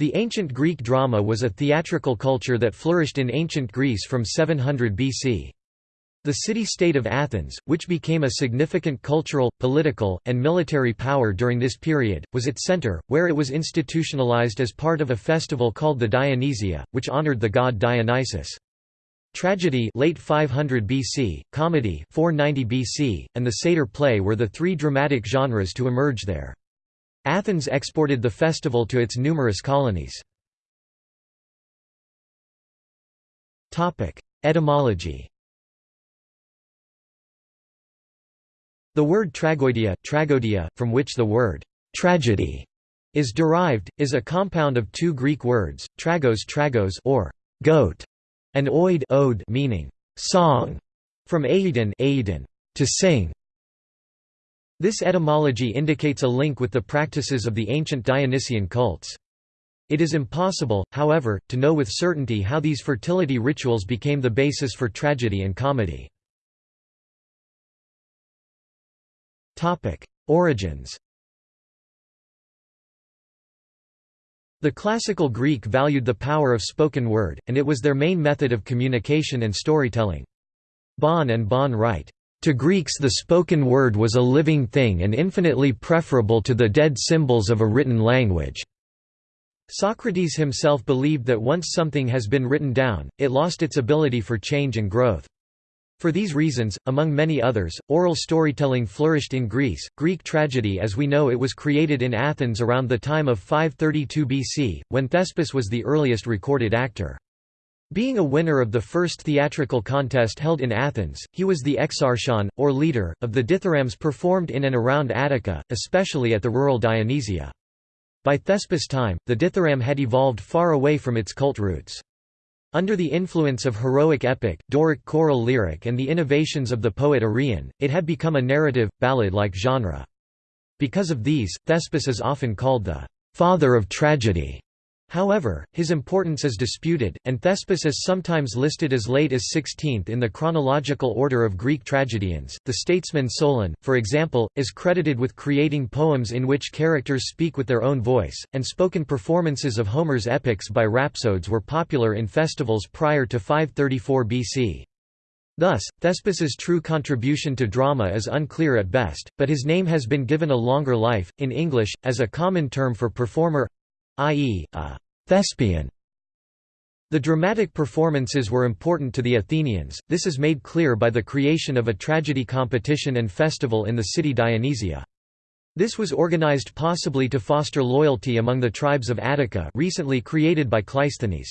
The ancient Greek drama was a theatrical culture that flourished in ancient Greece from 700 BC. The city-state of Athens, which became a significant cultural, political, and military power during this period, was its center, where it was institutionalized as part of a festival called the Dionysia, which honored the god Dionysus. Tragedy late 500 BC, comedy 490 BC, and the satyr play were the three dramatic genres to emerge there. Athens exported the festival to its numerous colonies. Etymology The word tragoidia, tragodia from which the word tragedy is derived, is a compound of two Greek words, tragos tragos or goat, and oid ode meaning song, from aeidon, aeidon to sing, this etymology indicates a link with the practices of the ancient Dionysian cults. It is impossible, however, to know with certainty how these fertility rituals became the basis for tragedy and comedy. Origins The classical Greek valued the power of spoken word, and it was their main method of communication and storytelling. Bon and Bon write, to Greeks the spoken word was a living thing and infinitely preferable to the dead symbols of a written language. Socrates himself believed that once something has been written down, it lost its ability for change and growth. For these reasons, among many others, oral storytelling flourished in Greece. Greek tragedy as we know it was created in Athens around the time of 532 BC, when Thespis was the earliest recorded actor. Being a winner of the first theatrical contest held in Athens, he was the exarchon, or leader, of the dithyrambs performed in and around Attica, especially at the rural Dionysia. By Thespis' time, the dithyramb had evolved far away from its cult roots. Under the influence of heroic epic, Doric choral lyric and the innovations of the poet Arion, it had become a narrative, ballad-like genre. Because of these, Thespis is often called the «father of tragedy». However, his importance is disputed, and Thespis is sometimes listed as late as 16th in the chronological order of Greek tragedians. The statesman Solon, for example, is credited with creating poems in which characters speak with their own voice, and spoken performances of Homer's epics by rhapsodes were popular in festivals prior to 534 BC. Thus, Thespis's true contribution to drama is unclear at best, but his name has been given a longer life, in English, as a common term for performer i.e., a thespian. The dramatic performances were important to the Athenians, this is made clear by the creation of a tragedy competition and festival in the city Dionysia. This was organized possibly to foster loyalty among the tribes of Attica recently created by Cleisthenes.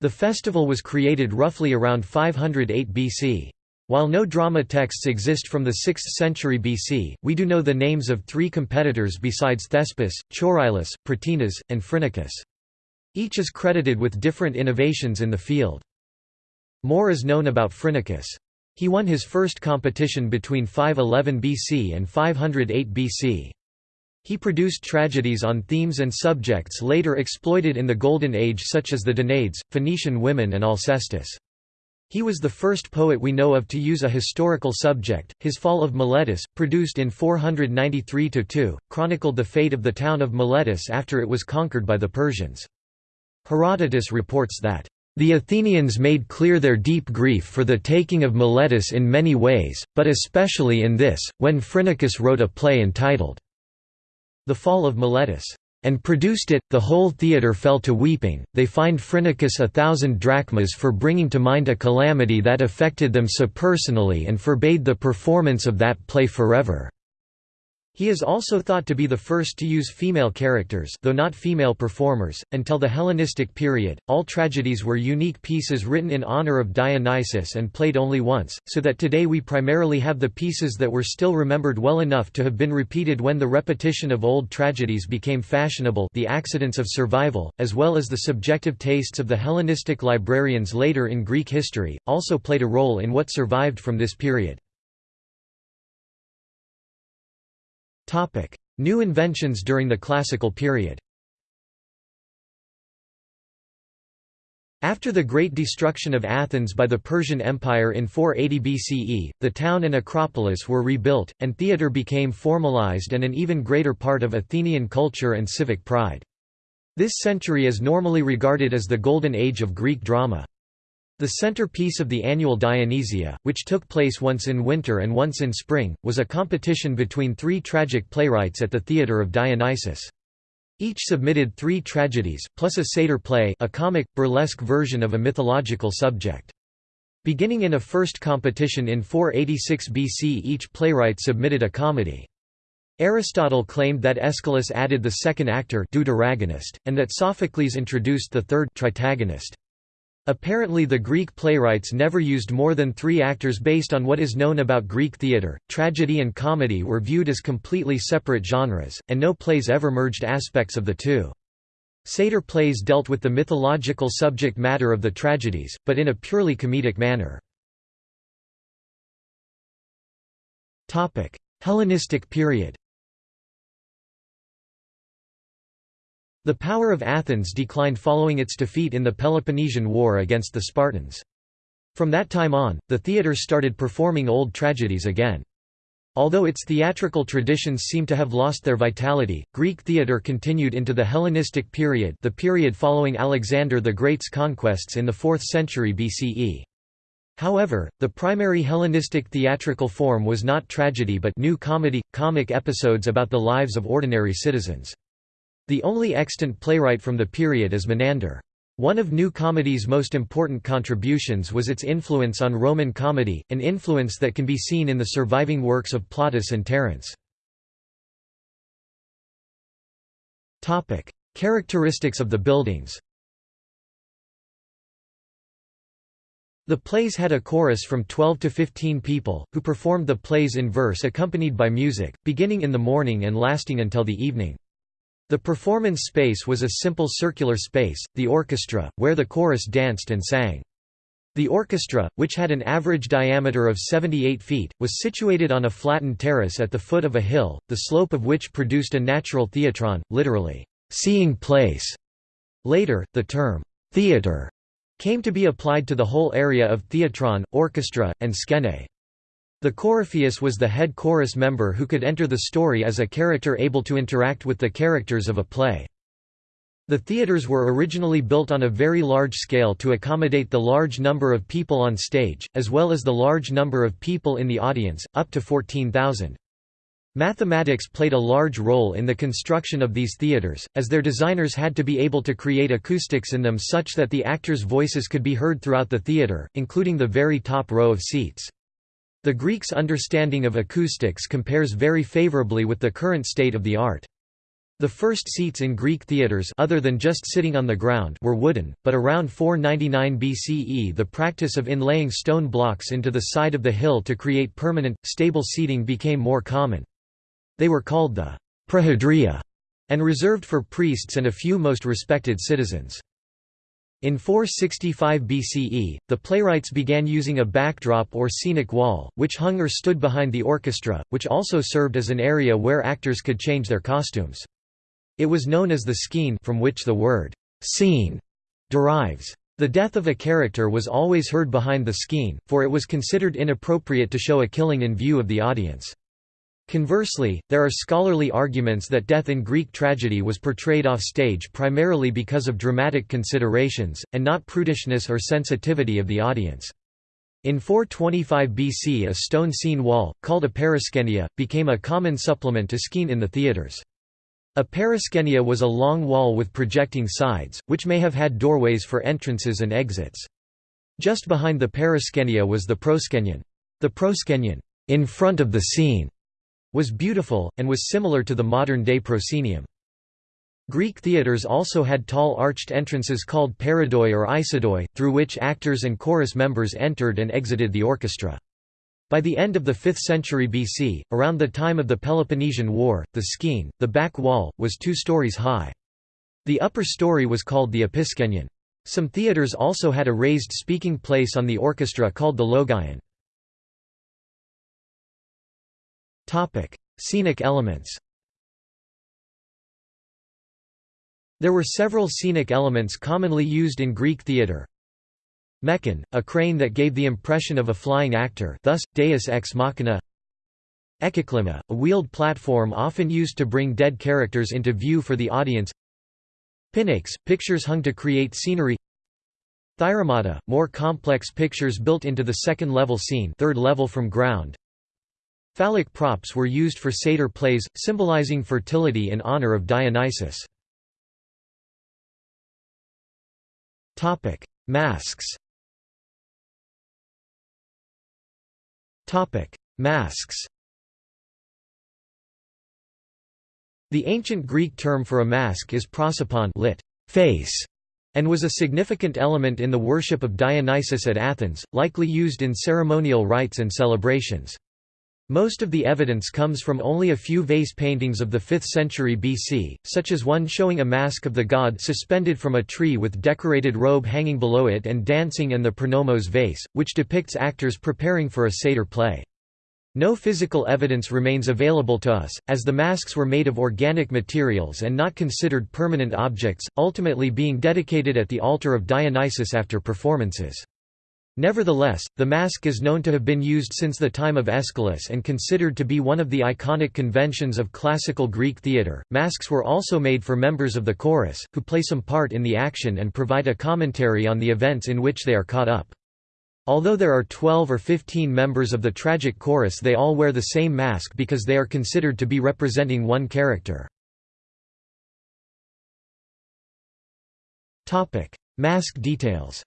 The festival was created roughly around 508 BC. While no drama texts exist from the 6th century BC, we do know the names of three competitors besides Thespis, Choerilus, Pratinas, and Phrynichus. Each is credited with different innovations in the field. More is known about Phrynichus. He won his first competition between 511 BC and 508 BC. He produced tragedies on themes and subjects later exploited in the Golden Age such as the Danaids, Phoenician women and Alcestis. He was the first poet we know of to use a historical subject. His Fall of Miletus, produced in 493–2, chronicled the fate of the town of Miletus after it was conquered by the Persians. Herodotus reports that, "...the Athenians made clear their deep grief for the taking of Miletus in many ways, but especially in this, when Phrynichus wrote a play entitled, The Fall of Miletus." And produced it, the whole theatre fell to weeping, they fined Phrynichus a thousand drachmas for bringing to mind a calamity that affected them so personally and forbade the performance of that play forever. He is also thought to be the first to use female characters though not female performers. Until the Hellenistic period, all tragedies were unique pieces written in honor of Dionysus and played only once, so that today we primarily have the pieces that were still remembered well enough to have been repeated when the repetition of old tragedies became fashionable the accidents of survival, as well as the subjective tastes of the Hellenistic librarians later in Greek history, also played a role in what survived from this period. New inventions during the Classical period After the great destruction of Athens by the Persian Empire in 480 BCE, the town and Acropolis were rebuilt, and theatre became formalized and an even greater part of Athenian culture and civic pride. This century is normally regarded as the golden age of Greek drama. The centerpiece of the annual Dionysia, which took place once in winter and once in spring, was a competition between three tragic playwrights at the Theatre of Dionysus. Each submitted three tragedies, plus a satyr play a comic, burlesque version of a mythological subject. Beginning in a first competition in 486 BC each playwright submitted a comedy. Aristotle claimed that Aeschylus added the second actor and that Sophocles introduced the third tritagonist. Apparently the Greek playwrights never used more than three actors based on what is known about Greek theatre. Tragedy and comedy were viewed as completely separate genres, and no plays ever merged aspects of the two. Satyr plays dealt with the mythological subject matter of the tragedies, but in a purely comedic manner. Hellenistic period The power of Athens declined following its defeat in the Peloponnesian War against the Spartans. From that time on, the theatre started performing old tragedies again. Although its theatrical traditions seem to have lost their vitality, Greek theatre continued into the Hellenistic period the period following Alexander the Great's conquests in the 4th century BCE. However, the primary Hellenistic theatrical form was not tragedy but new comedy, comic episodes about the lives of ordinary citizens. The only extant playwright from the period is Menander. One of New Comedy's most important contributions was its influence on Roman comedy, an influence that can be seen in the surviving works of Plautus and Terence. Characteristics of the buildings The plays had a chorus from 12 to 15 people, who performed the plays in verse accompanied by music, beginning in the morning and lasting until the evening. The performance space was a simple circular space, the orchestra, where the chorus danced and sang. The orchestra, which had an average diameter of 78 feet, was situated on a flattened terrace at the foot of a hill, the slope of which produced a natural theatron, literally, seeing place. Later, the term, theatre, came to be applied to the whole area of theatron, orchestra, and skene. The Coryphaeus was the head chorus member who could enter the story as a character able to interact with the characters of a play. The theaters were originally built on a very large scale to accommodate the large number of people on stage, as well as the large number of people in the audience, up to 14,000. Mathematics played a large role in the construction of these theaters, as their designers had to be able to create acoustics in them such that the actors' voices could be heard throughout the theater, including the very top row of seats. The Greeks' understanding of acoustics compares very favorably with the current state of the art. The first seats in Greek theatres other than just sitting on the ground were wooden, but around 499 BCE the practice of inlaying stone blocks into the side of the hill to create permanent, stable seating became more common. They were called the proedria and reserved for priests and a few most respected citizens. In 465 BCE, the playwrights began using a backdrop or scenic wall, which hung or stood behind the orchestra, which also served as an area where actors could change their costumes. It was known as the skene from which the word scene derives. The death of a character was always heard behind the skene, for it was considered inappropriate to show a killing in view of the audience. Conversely, there are scholarly arguments that death in Greek tragedy was portrayed off stage primarily because of dramatic considerations, and not prudishness or sensitivity of the audience. In 425 BC a stone scene wall, called a periskenia, became a common supplement to skene in the theatres. A periskenia was a long wall with projecting sides, which may have had doorways for entrances and exits. Just behind the periskenia was the proskenion. The proskenion, in front of the scene, was beautiful, and was similar to the modern-day proscenium. Greek theatres also had tall arched entrances called parodoi or eisodoi, through which actors and chorus members entered and exited the orchestra. By the end of the 5th century BC, around the time of the Peloponnesian War, the skene, the back wall, was two stories high. The upper story was called the episkenion. Some theatres also had a raised speaking place on the orchestra called the logion. Scenic elements There were several scenic elements commonly used in Greek theatre. Mechon, a crane that gave the impression of a flying actor thus, deus ex machina. Ekkyklema, a wheeled platform often used to bring dead characters into view for the audience. Pinakes, pictures hung to create scenery. Thyromata, more complex pictures built into the second-level scene third level from ground Phallic props were used for satyr plays, symbolizing fertility in honor of Dionysus. Masks Masks The ancient Greek term for a mask is prosopon lit. face, and was a significant element in the worship of Dionysus at Athens, likely used in ceremonial rites and celebrations. Most of the evidence comes from only a few vase paintings of the 5th century BC, such as one showing a mask of the god suspended from a tree with decorated robe hanging below it and dancing and the pronomos vase, which depicts actors preparing for a satyr play. No physical evidence remains available to us, as the masks were made of organic materials and not considered permanent objects, ultimately being dedicated at the altar of Dionysus after performances. Nevertheless, the mask is known to have been used since the time of Aeschylus and considered to be one of the iconic conventions of classical Greek theatre. Masks were also made for members of the chorus, who play some part in the action and provide a commentary on the events in which they are caught up. Although there are 12 or 15 members of the tragic chorus they all wear the same mask because they are considered to be representing one character. Topic: Mask details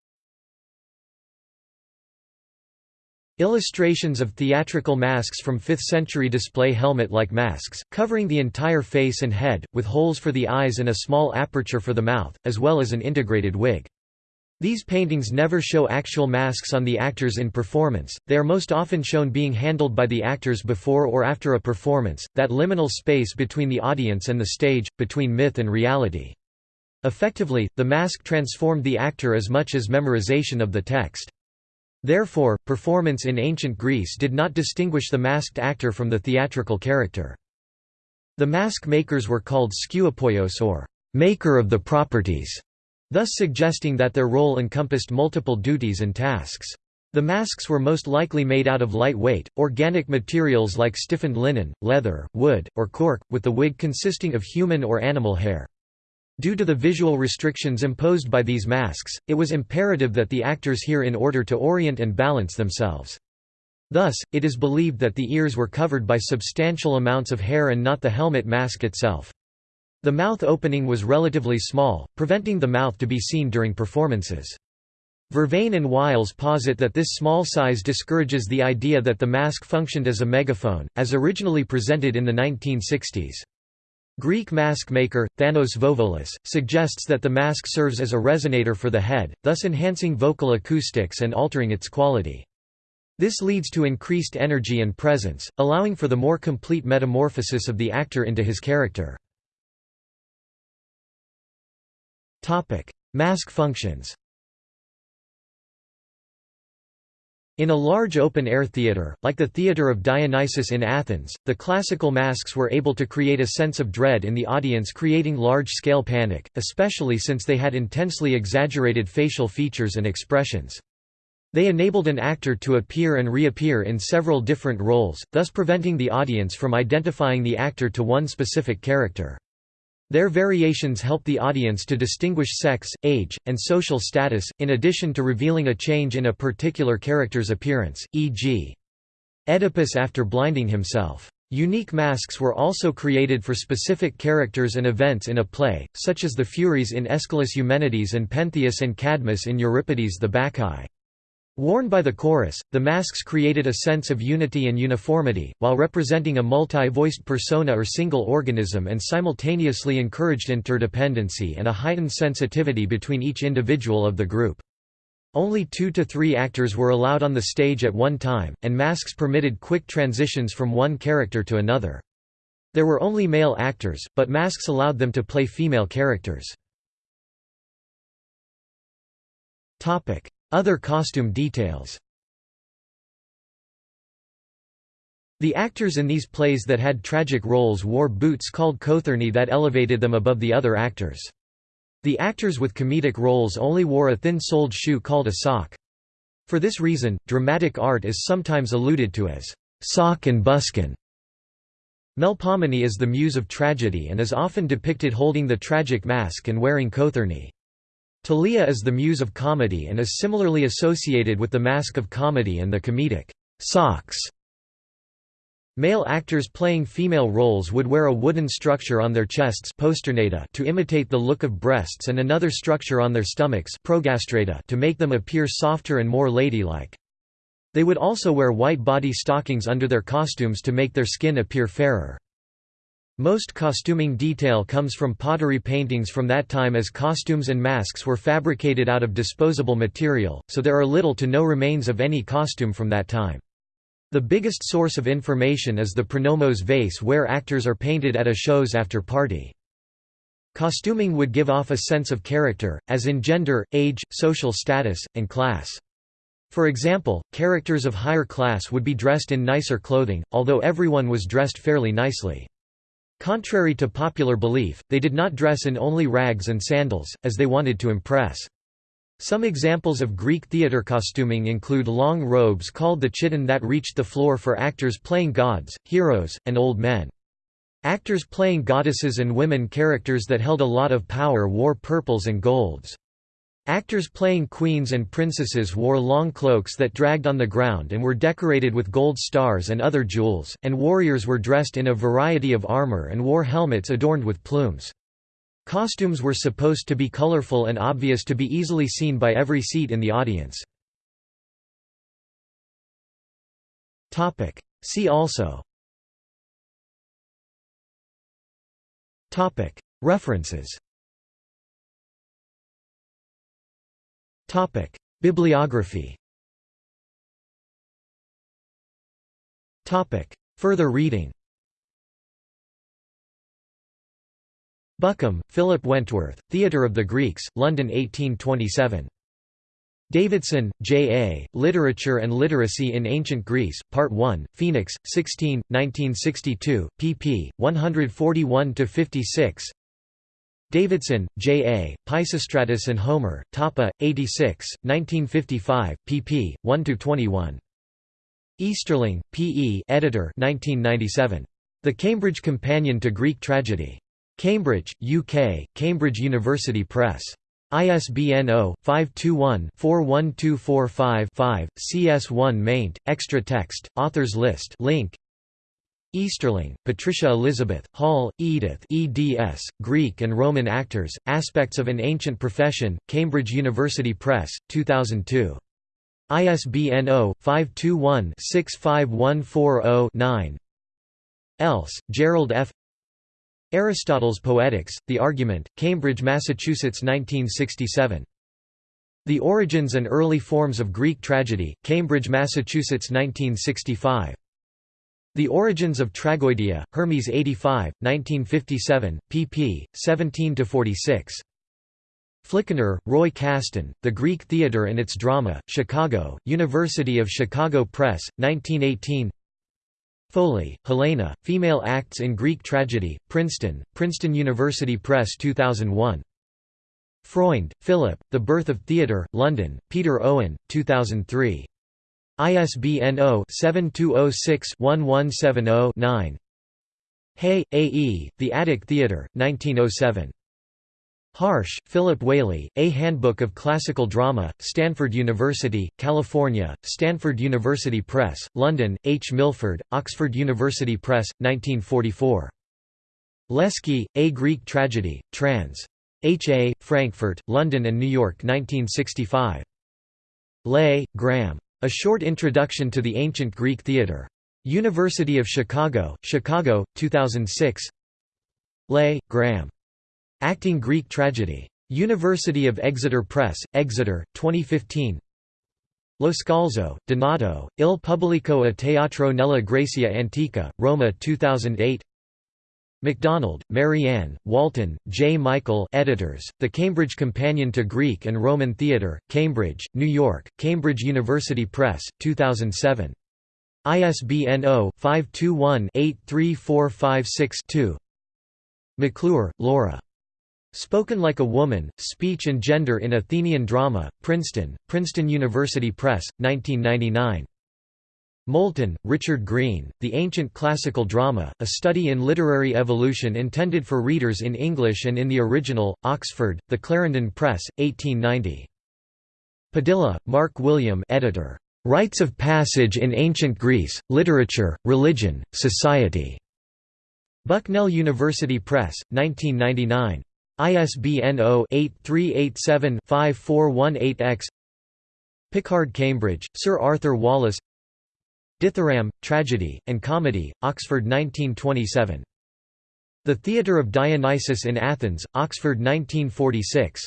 Illustrations of theatrical masks from 5th century display helmet-like masks, covering the entire face and head, with holes for the eyes and a small aperture for the mouth, as well as an integrated wig. These paintings never show actual masks on the actors in performance, they are most often shown being handled by the actors before or after a performance, that liminal space between the audience and the stage, between myth and reality. Effectively, the mask transformed the actor as much as memorization of the text. Therefore, performance in ancient Greece did not distinguish the masked actor from the theatrical character. The mask makers were called skeuopoios or maker of the properties, thus suggesting that their role encompassed multiple duties and tasks. The masks were most likely made out of lightweight, organic materials like stiffened linen, leather, wood, or cork, with the wig consisting of human or animal hair. Due to the visual restrictions imposed by these masks, it was imperative that the actors hear in order to orient and balance themselves. Thus, it is believed that the ears were covered by substantial amounts of hair and not the helmet mask itself. The mouth opening was relatively small, preventing the mouth to be seen during performances. Vervain and Wiles posit that this small size discourages the idea that the mask functioned as a megaphone, as originally presented in the 1960s. Greek mask maker, Thanos Vovolis, suggests that the mask serves as a resonator for the head, thus enhancing vocal acoustics and altering its quality. This leads to increased energy and presence, allowing for the more complete metamorphosis of the actor into his character. Mask functions. In a large open-air theatre, like the Theatre of Dionysus in Athens, the classical masks were able to create a sense of dread in the audience creating large-scale panic, especially since they had intensely exaggerated facial features and expressions. They enabled an actor to appear and reappear in several different roles, thus preventing the audience from identifying the actor to one specific character. Their variations help the audience to distinguish sex, age, and social status, in addition to revealing a change in a particular character's appearance, e.g. Oedipus after blinding himself. Unique masks were also created for specific characters and events in a play, such as the Furies in Aeschylus Eumenides and Pentheus and Cadmus in Euripides the Bacchae. Worn by the chorus, the masks created a sense of unity and uniformity, while representing a multi-voiced persona or single organism and simultaneously encouraged interdependency and a heightened sensitivity between each individual of the group. Only two to three actors were allowed on the stage at one time, and masks permitted quick transitions from one character to another. There were only male actors, but masks allowed them to play female characters. Other costume details The actors in these plays that had tragic roles wore boots called kothurni that elevated them above the other actors. The actors with comedic roles only wore a thin-soled shoe called a sock. For this reason, dramatic art is sometimes alluded to as sock and buskin. Melpomene is the muse of tragedy and is often depicted holding the tragic mask and wearing cothurni. Thalia is the muse of comedy and is similarly associated with the mask of comedy and the comedic socks. Male actors playing female roles would wear a wooden structure on their chests to imitate the look of breasts and another structure on their stomachs to make them appear softer and more ladylike. They would also wear white body stockings under their costumes to make their skin appear fairer. Most costuming detail comes from pottery paintings from that time as costumes and masks were fabricated out of disposable material, so there are little to no remains of any costume from that time. The biggest source of information is the pronomos vase where actors are painted at a shows after party. Costuming would give off a sense of character, as in gender, age, social status, and class. For example, characters of higher class would be dressed in nicer clothing, although everyone was dressed fairly nicely. Contrary to popular belief, they did not dress in only rags and sandals, as they wanted to impress. Some examples of Greek theatre costuming include long robes called the chiton that reached the floor for actors playing gods, heroes, and old men. Actors playing goddesses and women characters that held a lot of power wore purples and golds. Actors playing queens and princesses wore long cloaks that dragged on the ground and were decorated with gold stars and other jewels, and warriors were dressed in a variety of armor and wore helmets adorned with plumes. Costumes were supposed to be colorful and obvious to be easily seen by every seat in the audience. See also References Bibliography Further reading Buckham, Philip Wentworth, Theatre of the Greeks, London 1827. Davidson, J. A., Literature and Literacy in Ancient Greece, Part 1, Phoenix, 16, 1962, pp. 141–56 Davidson, J. A., Pisistratus and Homer, Tapa, 86, 1955, pp. 1–21. Easterling, P. E. Editor 1997. The Cambridge Companion to Greek Tragedy. Cambridge, UK, Cambridge University Press. ISBN 0-521-41245-5, CS1 maint, extra text, authors list link. Easterling, Patricia Elizabeth, Hall, Edith eds, Greek and Roman Actors, Aspects of an Ancient Profession, Cambridge University Press, 2002. ISBN 0-521-65140-9 Else, Gerald F. Aristotle's Poetics, The Argument, Cambridge, Massachusetts 1967. The Origins and Early Forms of Greek Tragedy, Cambridge, Massachusetts 1965. The Origins of Tragoidia, Hermes 85, 1957, pp. 17–46. Flickinger, Roy Caston, The Greek Theatre and Its Drama, Chicago, University of Chicago Press, 1918 Foley, Helena, Female Acts in Greek Tragedy, Princeton, Princeton University Press 2001. Freund, Philip, The Birth of Theatre, London, Peter Owen, 2003. ISBN 0-7206-1170-9 Haigh, A. E., The Attic Theatre, 1907. Harsh, Philip Whaley, A Handbook of Classical Drama, Stanford University, California, Stanford University Press, London, H. Milford, Oxford University Press, 1944. Lesky, A Greek Tragedy, trans. H. A., Frankfurt, London and New York 1965. Ley, Graham. A Short Introduction to the Ancient Greek Theatre. University of Chicago, Chicago, 2006 Ley, Graham. Acting Greek Tragedy. University of Exeter Press, Exeter, 2015 Lo Scalzo, Donato, Il Pubblico a Teatro nella Grecia Antica, Roma 2008 MacDonald, Marianne, Walton, J. Michael editors, The Cambridge Companion to Greek and Roman Theatre, Cambridge, New York, Cambridge University Press, 2007. ISBN 0-521-83456-2 McClure, Laura. Spoken Like a Woman, Speech and Gender in Athenian Drama, Princeton, Princeton University Press, 1999. Moulton, Richard Green, The Ancient Classical Drama, A Study in Literary Evolution intended for readers in English and in the original, Oxford, The Clarendon Press, 1890. Padilla, Mark William editor. Rites of Passage in Ancient Greece, Literature, Religion, Society. Bucknell University Press, 1999. ISBN 0-8387-5418-X Pickard Cambridge, Sir Arthur Wallis Dithyrambe, Tragedy, and Comedy, Oxford 1927. The Theatre of Dionysus in Athens, Oxford 1946.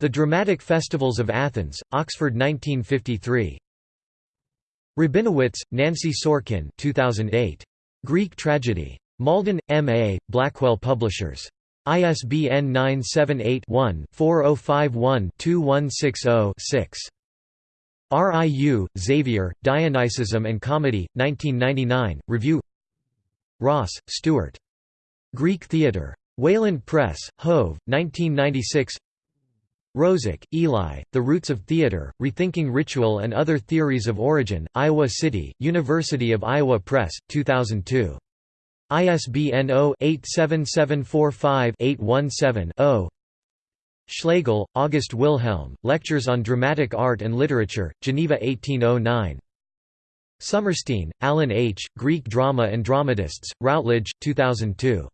The Dramatic Festivals of Athens, Oxford 1953. Rabinowitz, Nancy Sorkin 2008. Greek Tragedy. Malden, M.A., Blackwell Publishers. ISBN 978 one 4051 2160 6. RIU, Xavier, Dionysism and Comedy, 1999, Review Ross, Stuart. Greek Theatre. Wayland Press, Hove, 1996 Rozik, Eli, The Roots of Theatre, Rethinking Ritual and Other Theories of Origin, Iowa City, University of Iowa Press, 2002. ISBN 0-87745-817-0 Schlegel, August Wilhelm, Lectures on Dramatic Art and Literature, Geneva 1809. Sommerstein, Alan H., Greek Drama and Dramatists, Routledge, 2002.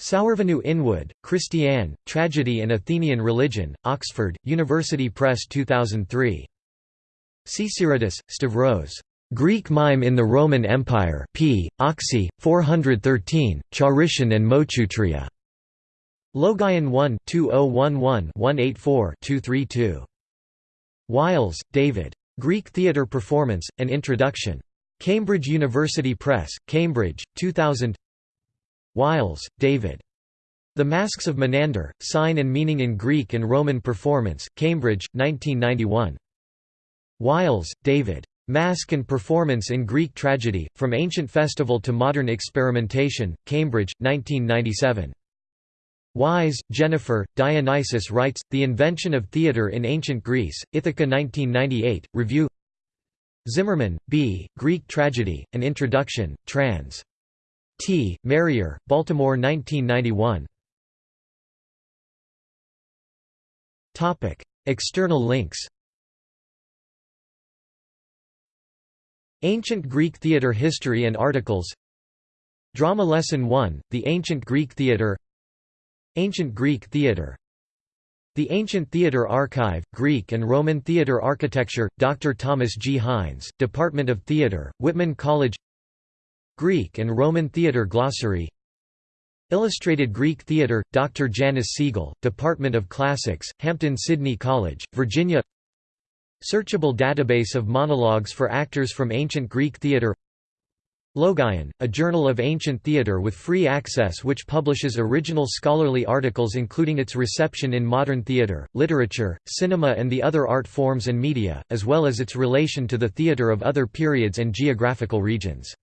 Sourvinou Inwood, Christiane, Tragedy and Athenian Religion, Oxford, University Press 2003. Csiridis, Stavros. Greek Mime in the Roman Empire p. Oxy, 413, Charition and Moicheutria. Logion 1 2011 184 232. Wiles, David. Greek Theatre Performance, An Introduction. Cambridge University Press, Cambridge, 2000 Wiles, David. The Masks of Menander, Sign and Meaning in Greek and Roman Performance, Cambridge, 1991. Wiles, David. Mask and Performance in Greek Tragedy, From Ancient Festival to Modern Experimentation, Cambridge, 1997. Wise, Jennifer, Dionysus writes, The Invention of Theatre in Ancient Greece, Ithaca 1998, Review Zimmerman, B., Greek Tragedy, An Introduction, trans. T. Marrier, Baltimore 1991. External links Ancient Greek Theatre History and Articles Drama Lesson 1, The Ancient Greek Theatre Ancient Greek Theatre The Ancient Theatre Archive, Greek and Roman Theatre Architecture, Dr. Thomas G. Hines, Department of Theatre, Whitman College Greek and Roman Theatre Glossary Illustrated Greek Theatre, Dr. Janice Siegel, Department of Classics, Hampden Sydney College, Virginia Searchable database of monologues for actors from ancient Greek theatre Logion, a journal of ancient theatre with free access which publishes original scholarly articles including its reception in modern theatre, literature, cinema and the other art forms and media, as well as its relation to the theatre of other periods and geographical regions.